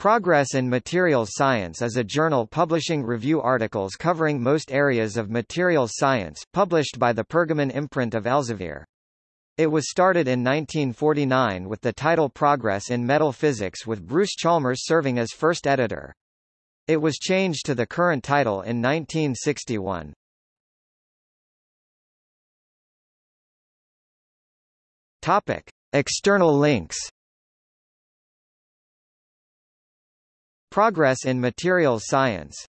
Progress in Materials Science is a journal publishing review articles covering most areas of materials science, published by the Pergamon imprint of Elsevier. It was started in 1949 with the title Progress in Metal Physics with Bruce Chalmers serving as first editor. It was changed to the current title in 1961. Topic: External links Progress in Materials Science